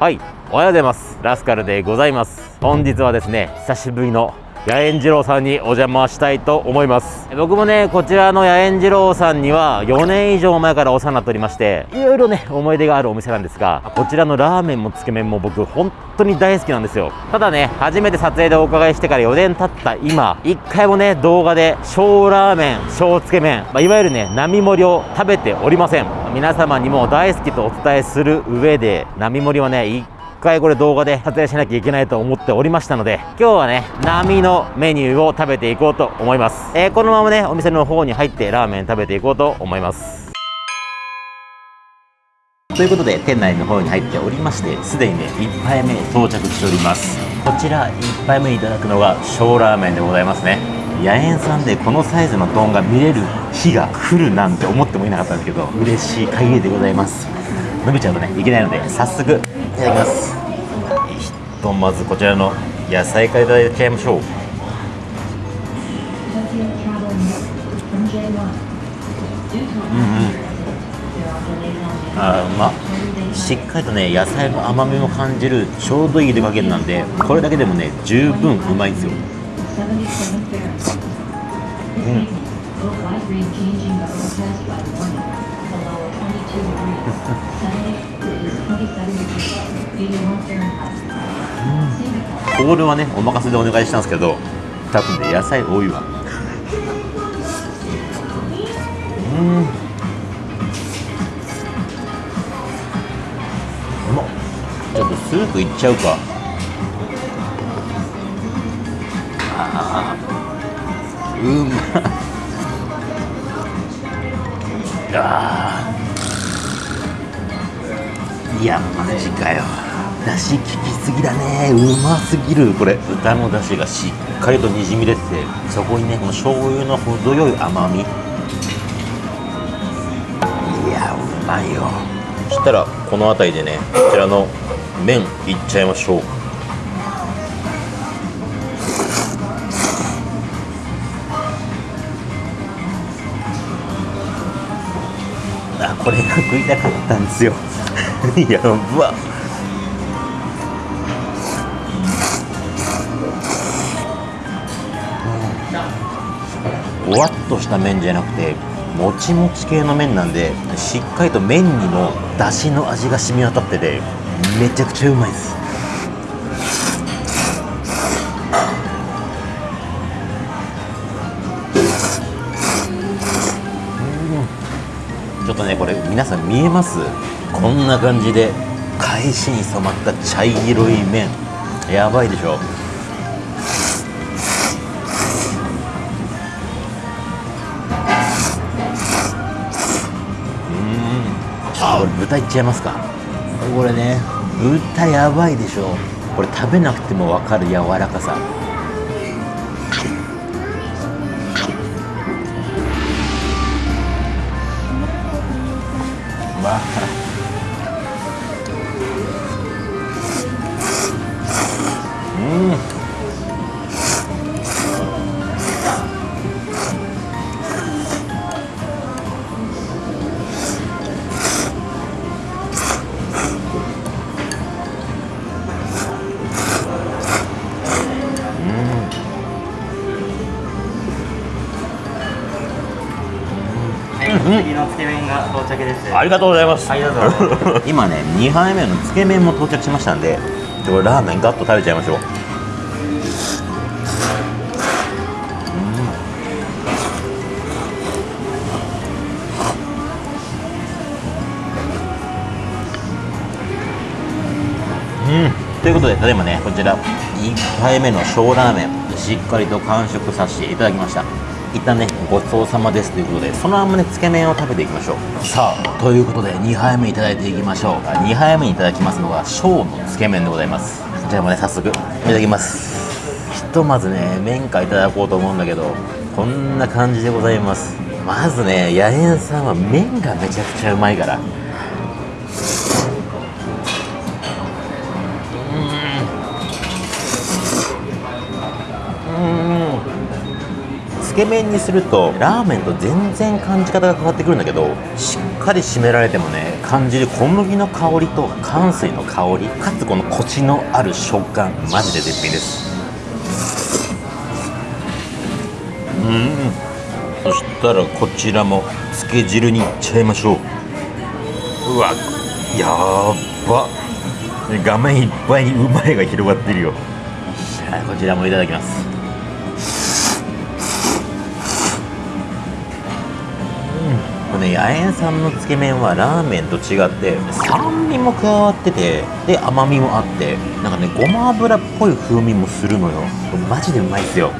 はいおはようございます。ラスカルでございます。本日はですね久しぶりの野猿二郎さんにお邪魔したいと思います。僕もねこちらの野猿二郎さんには4年以上前からお世話になっておりましていろいろね思い出があるお店なんですがこちらのラーメンもつけ麺も僕本当に大好きなんですよ。ただね初めて撮影でお伺いしてから4年経った今1回もね動画で小ラーメン小つけ麺、まあ、いわゆるね並盛りを食べておりません。皆様にも大好きとお伝えする上で並盛りはね回これ動画で撮影しなきゃいけないと思っておりましたので今日はね波のメニューを食べていこうと思います、えー、このままねお店の方に入ってラーメン食べていこうと思います。ということで店内の方に入っておりましてすでにね1杯目到着しております。こちら1杯目いただくのが小ラーメンでございますね。野猿さんでこのサイズの丼が見れる日が来るなんて思ってもいなかったんですけど嬉しい限りでございます。伸びちゃうとねいけないので早速いただきます。ひとまずこちらの野菜からいただいちゃいましょう。うんうん。あうましっかりとね野菜の甘みも感じるちょうどいい出加減なんでこれだけでもね十分うまいんですよ。うん。これはねお任せでお願いしたんですけど多分ね野菜多いわ。うん。うまっちょっとスープいっちゃうか。ああうまっあいやマジかよ。だし効きすぎだね。うますぎる。これ豚のだしがしっかりとにじみ出ててそこにねこの醤油の程よい甘み。いやうまいよ。そしたらこの辺りでねこちらの麺いっちゃいましょうあこれが食いたかったんですよ。やばふわっとした麺じゃなくてもちもち系の麺なんでしっかりと麺にもだしの味が染み渡っててめちゃくちゃうまいです。ちょっとねこれ皆さん見えます？こんな感じで返しに染まった茶色い麺。やばいでしょ？あこれ豚いっちゃいますか？これね。豚やばいでしょ。これ食べなくても分かる柔らかさ次のつけ麺が到着です。ありがとうございます。今ね、2杯目のつけ麺も到着しましたんで、これラーメンガッと食べちゃいましょう。うん、ということで、ただいまね、こちら1杯目の小ラーメン、しっかりと完食させていただきました。一旦ねごちそうさまですということでそのままねつけ麺を食べていきましょう。さあということで2杯目いただいていきましょう。2杯目にいただきますのが小のつけ麺でございます。じゃあもうね早速いただきます。ひとまずね麺かいただこうと思うんだけどこんな感じでございます。まずね野猿さんは麺がめちゃくちゃうまいからつけ麺にするとラーメンと全然感じ方が変わってくるんだけどしっかり締められてもね感じる小麦の香りと乾水の香りかつこのコシのある食感マジで絶品です。うん。そしたらこちらもつけ汁にいっちゃいましょう。うわやーば。画面いっぱいにうまいが広がってるよ。はいこちらもいただきます。このね八重さんのつけ麺はラーメンと違って酸味も加わっててで甘みもあってなんかねごま油っぽい風味もするのよ。マジでうまいっすよ。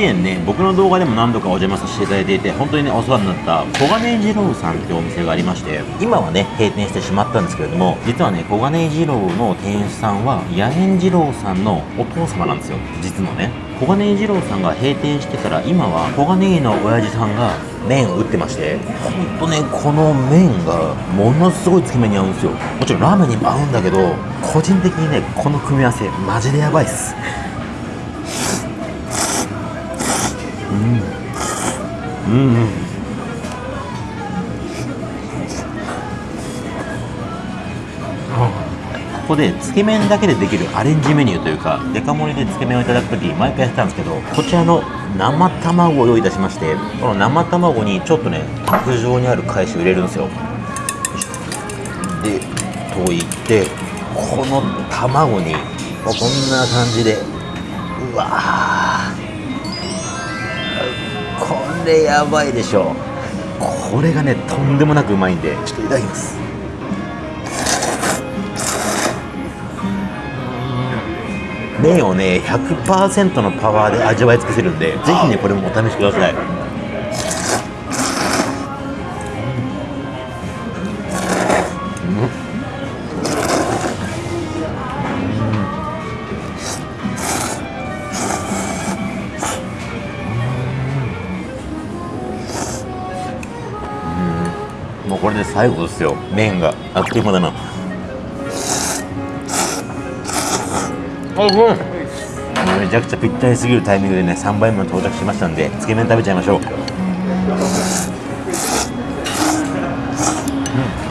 以前ね僕の動画でも何度かお邪魔させていただいていて本当にねお世話になった小金井二郎さんっていうお店がありまして今はね閉店してしまったんですけれども実はね小金井二郎の店主さんは八重二郎さんのお父様なんですよ。実のね。小金井二郎さんが閉店してから今は小金井の親父さんが麺を打ってましてほんとねこの麺がものすごいつけ麺に合うんですよ。もちろんラーメンにも合うんだけど個人的にねこの組み合わせマジでやばいっす。うん。うん。ここでつけ麺だけでできるアレンジメニューというかデカ盛りでつけ麺をいただく時毎回やってたんですけどこちらの生卵を用意いたしましてこの生卵にちょっとね卓上にある返しを入れるんですよ。で溶いてこの卵にこんな感じでうわこれやばいでしょ。これがねとんでもなくうまいんで。ちょっといただきます。麺をね100%のパワーで味わい尽くせるんでぜひねこれもお試しください最後ですよ。麺が。あっという間だな。あうん。めちゃくちゃぴったりすぎるタイミングでね3杯目も到着しましたんでつけ麺食べちゃいましょう、う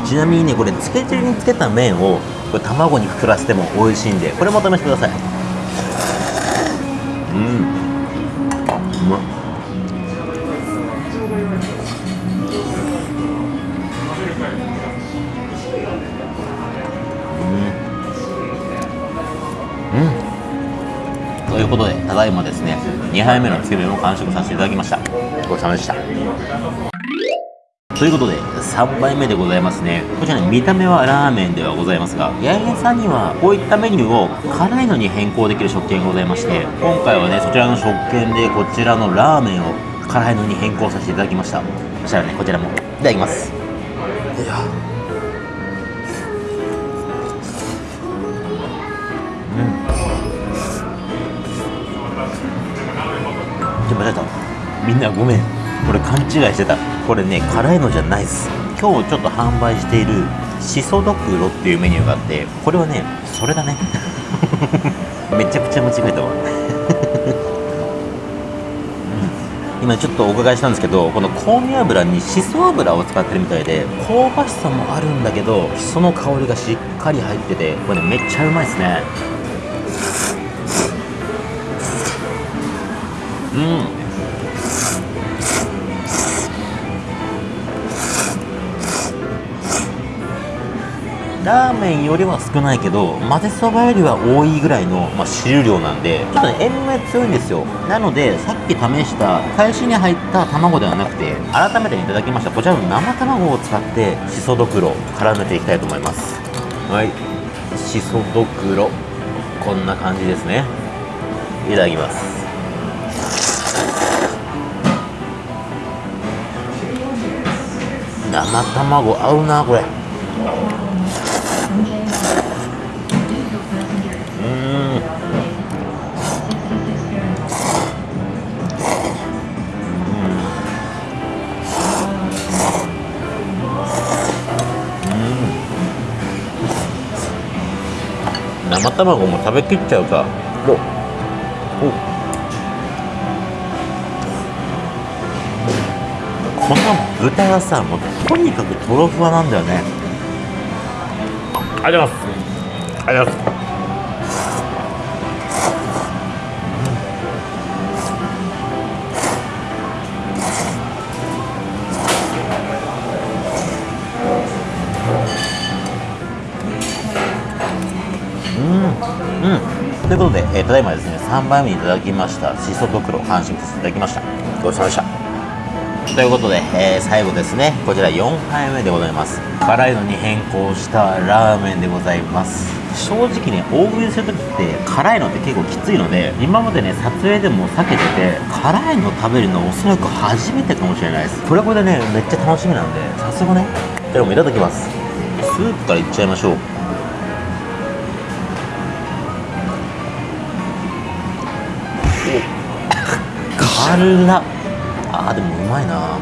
ん、ちなみにねこれつけ汁につけた麺をこれ卵にくくらせても美味しいんでこれもお試しください。うん完食させていただきました。ごちそうさまでした。ということで3杯目でございますね。こちらね見た目はラーメンではございますが八重さんにはこういったメニューを辛いのに変更できる食券がございまして今回はねそちらの食券でこちらのラーメンを辛いのに変更させていただきました。そしたらねこちらもいただきます。いや間違えたみんなごめん。これ勘違いしてた。これね辛いのじゃないっす。今日ちょっと販売しているしそドクロっていうメニューがあってこれはねそれだね。めちゃくちゃ間違えたわ。今ちょっとお伺いしたんですけどこの香味油にしそ油を使ってるみたいで香ばしさもあるんだけどその香りがしっかり入っててこれねめっちゃうまいですね。うん。ラーメンよりは少ないけど混ぜそばよりは多いぐらいの、まあ、汁量なんでちょっとね塩味が強いんですよ。なのでさっき試した返しに入った卵ではなくて改めていただきましたこちらの生卵を使ってしそどくろ絡めていきたいと思います。はい。しそどくろこんな感じですね。いただきます生卵合うなこれ。うん。うん。生卵も食べきっちゃうか。どうこの豚がさもうとにかくとろふわなんだよねありがとうございますありがとうござい。ということで、えーただいまですね、3杯目にいただきました、しそドクロ、完食させていただきました。ごちそうさまでした。ということで、えー最後ですね、こちら4杯目でございます。辛いのに変更したラーメンでございます。正直ね、大食いするときって辛いのって結構きついので、今までね、撮影でも避けてて、辛いの食べるのおそらく初めてかもしれないです。これはこれでね、めっちゃ楽しみなんで、早速ね、じゃあもいただきます。スープからいっちゃいましょう。辛っ あーでもうまいな。あ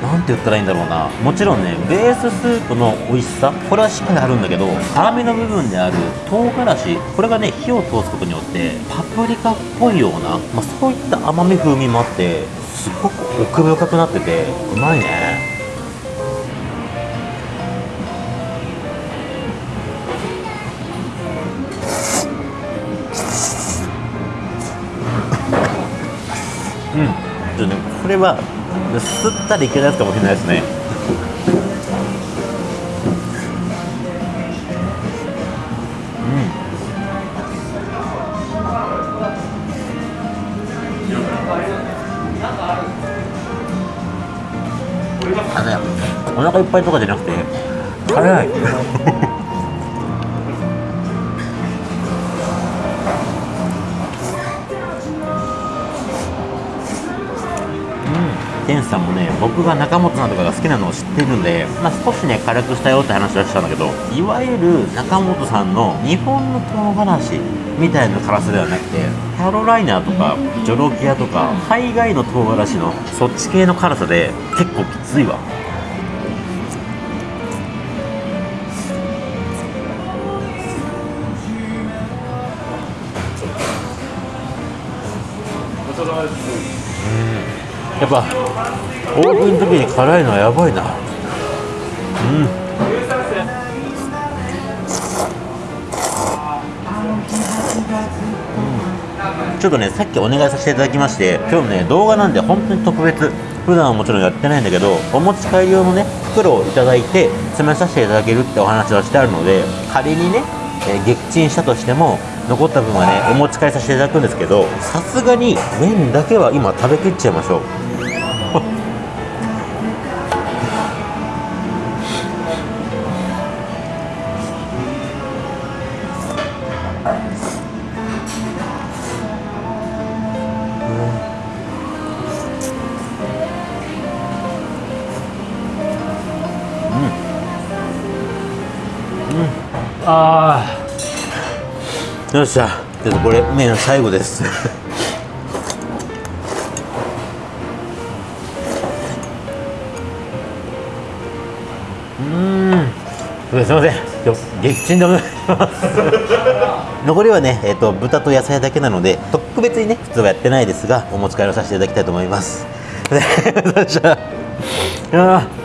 ーなんて言ったらいいんだろうな。もちろんねベーススープの美味しさこれはしっかりあるんだけど辛みの部分である唐辛子これがね火を通すことによってパプリカっぽいような、まあ、そういった甘み風味もあってすごく奥深くなっててうまいね。れは吸ったらいけないやつかもしれないですね。あのねお腹いっぱいとかじゃなくて辛いさんもね僕が中本さんとかが好きなのを知ってるんで、まあ、少しね辛くしたよって話はしたんだけどいわゆる中本さんの日本の唐辛子みたいな辛さではなくてキャロライナーとかジョロキアとか海外の唐辛子のそっち系の辛さで結構きついわ。やっぱ大食いの時に辛いのはやばいな。うん。ちょっとねさっきお願いさせていただきまして今日ね動画なんで本当に特別普段はもちろんやってないんだけどお持ち帰り用のね袋をいただいて詰めさせていただけるってお話はしてあるので仮にね、えー撃沈したとしても残った分はねお持ち帰りさせていただくんですけどさすがに麺だけは今食べきっちゃいましょう。あよっしゃ。ちょっとこれ麺最後です。うーん。すいません。今日撃沈でお願いします。残りはね、えー、と豚と野菜だけなので特別にね普通はやってないですがお持ち帰りをさせていただきたいと思います。よっ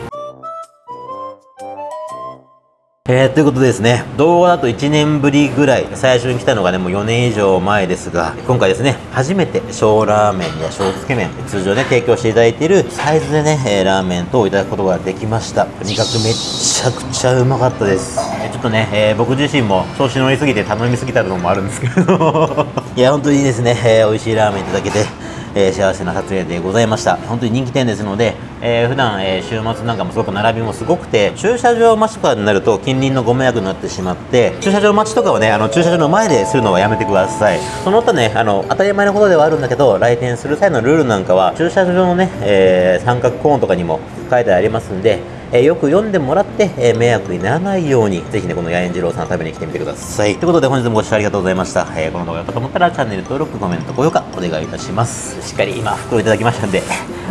えー、ということでですね、動画だと1年ぶりぐらい、最初に来たのがね、もう4年以上前ですが、今回ですね、初めて小ラーメンや小つけ麺、通常ね、提供していただいているサイズでね、ラーメン等をいただくことができました。とにかくめちゃくちゃうまかったです。ちょっとね、えー僕自身も調子乗りすぎて頼みすぎたのもあるんですけど、いや、本当にですね、えー美味しいラーメンいただけて、えー幸せな撮影でございました。本当に人気店ですので、えー普段、えー週末なんかもすごく並びもすごくて駐車場待ちとかになると近隣のご迷惑になってしまって駐車場待ちとかはねあの駐車場の前でするのはやめてください。その他ねあの当たり前のことではあるんだけど来店する際のルールなんかは駐車場のね、えー三角コーンとかにも書いてありますんでえーよく読んでもらって、えー迷惑にならないように、ぜひね、この八重次郎さん食べに来てみてください。ということで、本日もご視聴ありがとうございました。えーこの動画が良かったと思ったら、チャンネル登録、コメント、高評価、お願いいたします。しっかり今、袋いただきましたんで、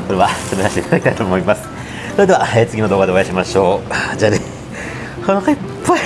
これは、詰めさせていただきたいと思います。それでは、えー次の動画でお会いしましょう。じゃあね。お腹いっぱい